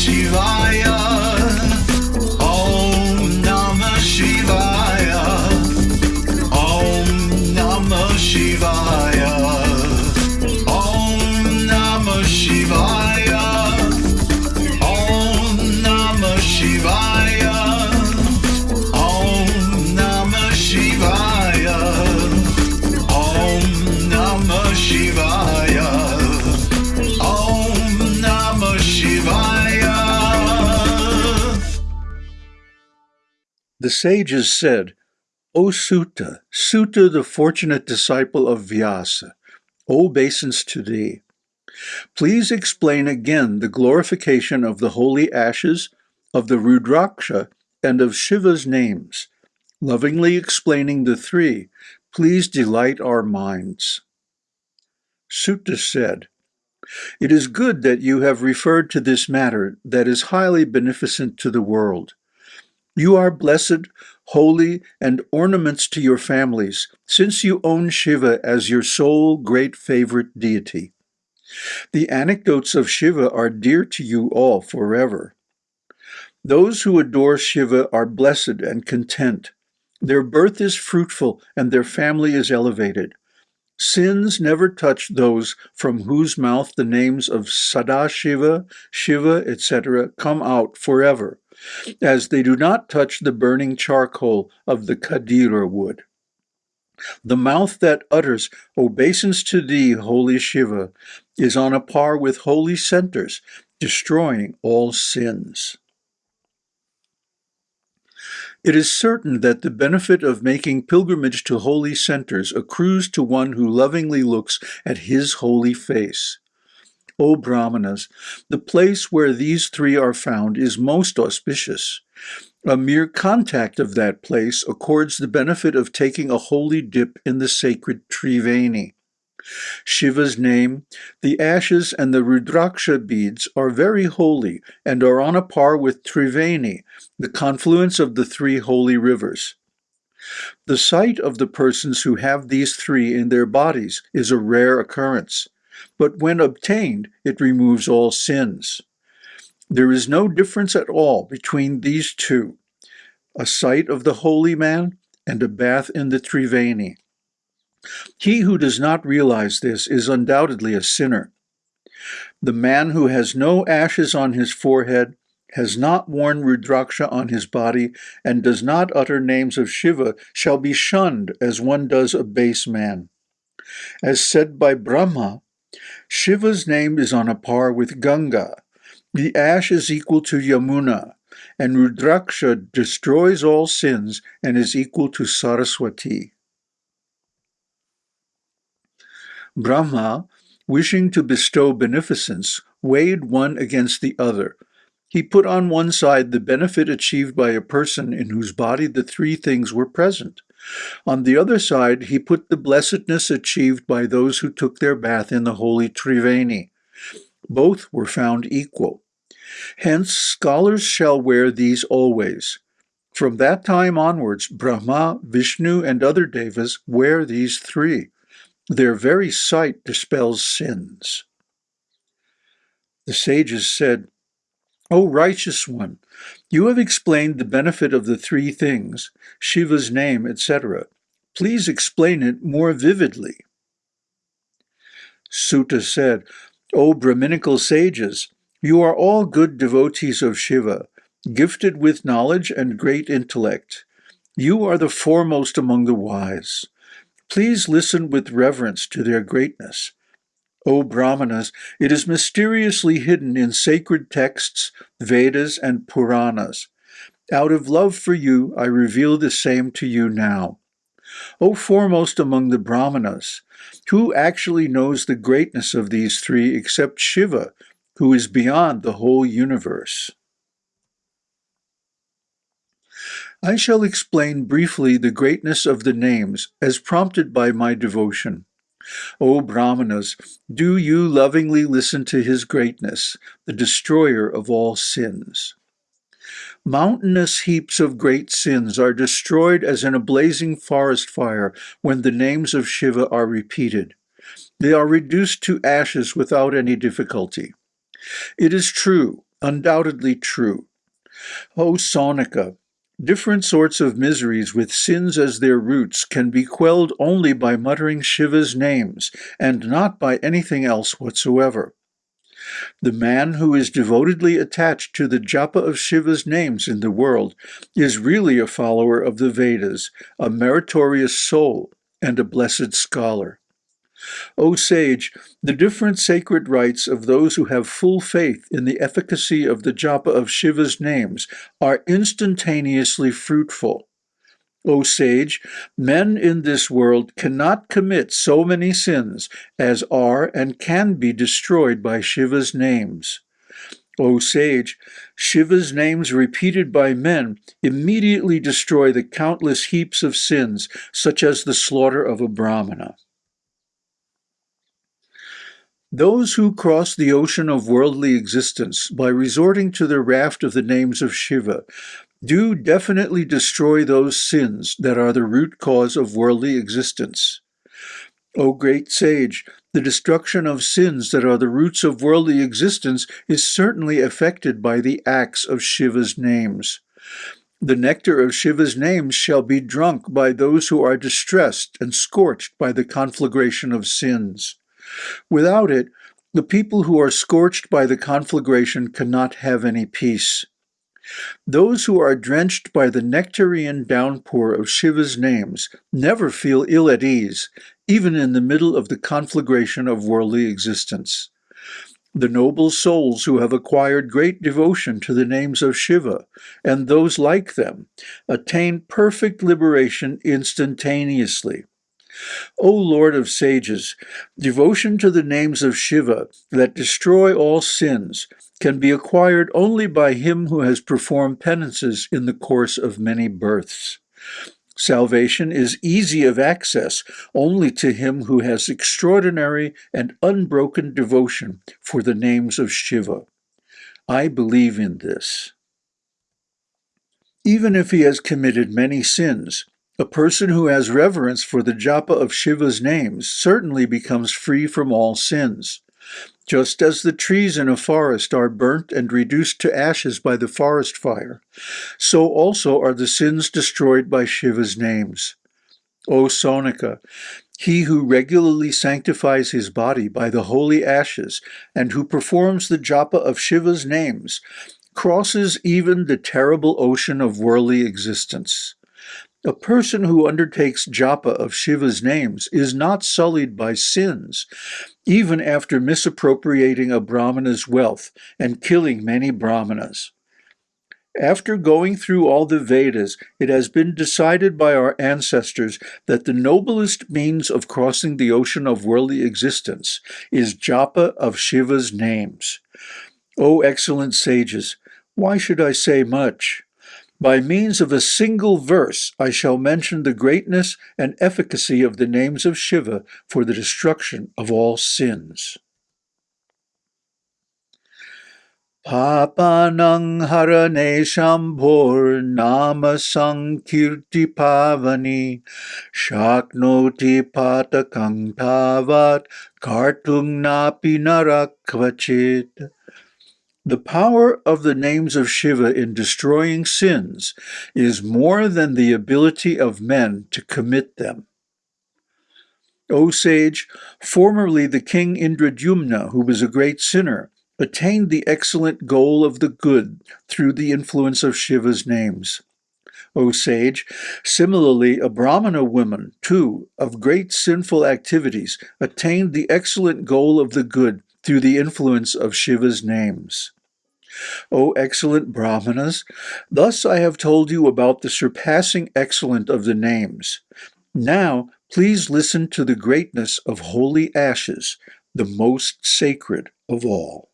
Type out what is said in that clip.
Shivaya. The sages said, O Suta, Suta the fortunate disciple of Vyasa, obeisance to thee. Please explain again the glorification of the holy ashes, of the Rudraksha, and of Shiva's names. Lovingly explaining the three, please delight our minds. Suta said, It is good that you have referred to this matter that is highly beneficent to the world. You are blessed, holy, and ornaments to your families, since you own Shiva as your sole great favorite deity. The anecdotes of Shiva are dear to you all forever. Those who adore Shiva are blessed and content. Their birth is fruitful and their family is elevated. Sins never touch those from whose mouth the names of Sadashiva, Shiva, etc. come out forever, as they do not touch the burning charcoal of the Khadira wood. The mouth that utters obeisance to thee, holy Shiva, is on a par with holy centers, destroying all sins. It is certain that the benefit of making pilgrimage to holy centers accrues to one who lovingly looks at his holy face. O Brahmanas, the place where these three are found is most auspicious. A mere contact of that place accords the benefit of taking a holy dip in the sacred Triveni. Shiva's name, the ashes and the Rudraksha beads are very holy and are on a par with Triveni, the confluence of the three holy rivers. The sight of the persons who have these three in their bodies is a rare occurrence, but when obtained, it removes all sins. There is no difference at all between these two, a sight of the holy man and a bath in the Triveni. He who does not realize this is undoubtedly a sinner. The man who has no ashes on his forehead, has not worn Rudraksha on his body, and does not utter names of Shiva shall be shunned as one does a base man. As said by Brahma, Shiva's name is on a par with Ganga. The ash is equal to Yamuna, and Rudraksha destroys all sins and is equal to Saraswati. Brahma, wishing to bestow beneficence, weighed one against the other. He put on one side the benefit achieved by a person in whose body the three things were present. On the other side, he put the blessedness achieved by those who took their bath in the holy Triveni. Both were found equal. Hence, scholars shall wear these always. From that time onwards, Brahma, Vishnu, and other devas wear these three. Their very sight dispels sins. The sages said, O righteous one, you have explained the benefit of the three things, Shiva's name, etc. Please explain it more vividly. Suta said, O Brahminical sages, you are all good devotees of Shiva, gifted with knowledge and great intellect. You are the foremost among the wise. Please listen with reverence to their greatness. O Brahmanas, it is mysteriously hidden in sacred texts, Vedas, and Puranas. Out of love for you, I reveal the same to you now. O foremost among the Brahmanas, who actually knows the greatness of these three except Shiva, who is beyond the whole universe? I shall explain briefly the greatness of the names as prompted by my devotion. O Brahmanas, do you lovingly listen to his greatness, the destroyer of all sins. Mountainous heaps of great sins are destroyed as in a blazing forest fire when the names of Shiva are repeated. They are reduced to ashes without any difficulty. It is true, undoubtedly true. O Saunaka, different sorts of miseries with sins as their roots can be quelled only by muttering Shiva's names, and not by anything else whatsoever. The man who is devotedly attached to the japa of Shiva's names in the world is really a follower of the Vedas, a meritorious soul, and a blessed scholar. O sage, the different sacred rites of those who have full faith in the efficacy of the japa of Shiva's names are instantaneously fruitful. O sage, men in this world cannot commit so many sins as are and can be destroyed by Shiva's names. O sage, Shiva's names repeated by men immediately destroy the countless heaps of sins, such as the slaughter of a brahmana. Those who cross the ocean of worldly existence by resorting to the raft of the names of Shiva do definitely destroy those sins that are the root cause of worldly existence. O great sage, the destruction of sins that are the roots of worldly existence is certainly affected by the acts of Shiva's names. The nectar of Shiva's names shall be drunk by those who are distressed and scorched by the conflagration of sins. Without it, the people who are scorched by the conflagration cannot have any peace. Those who are drenched by the nectarian downpour of Shiva's names never feel ill at ease, even in the middle of the conflagration of worldly existence. The noble souls who have acquired great devotion to the names of Shiva, and those like them, attain perfect liberation instantaneously. O Lord of sages, devotion to the names of Shiva that destroy all sins can be acquired only by him who has performed penances in the course of many births. Salvation is easy of access only to him who has extraordinary and unbroken devotion for the names of Shiva. I believe in this. Even if he has committed many sins, a person who has reverence for the japa of Shiva's names certainly becomes free from all sins. Just as the trees in a forest are burnt and reduced to ashes by the forest fire, so also are the sins destroyed by Shiva's names. O Saunaka, he who regularly sanctifies his body by the holy ashes and who performs the japa of Shiva's names crosses even the terrible ocean of worldly existence. A person who undertakes japa of Shiva's names is not sullied by sins, even after misappropriating a brahmana's wealth and killing many brahmanas. After going through all the Vedas, it has been decided by our ancestors that the noblest means of crossing the ocean of worldly existence is japa of Shiva's names. O excellent sages, why should I say much? By means of a single verse I shall mention the greatness and efficacy of the names of Shiva for the destruction of all sins. Papanang harane shambhor nama sankirti pavani shaknoti patakang tavat kartung napi narakvachit. The power of the names of Shiva in destroying sins is more than the ability of men to commit them. O sage, formerly the king Indradyumna, who was a great sinner, attained the excellent goal of the good through the influence of Shiva's names. O sage, similarly a Brahmana woman, too, of great sinful activities, attained the excellent goal of the good through the influence of Shiva's names. O excellent Brahmanas, thus I have told you about the surpassing excellent of the names. Now, please listen to the greatness of holy ashes, the most sacred of all.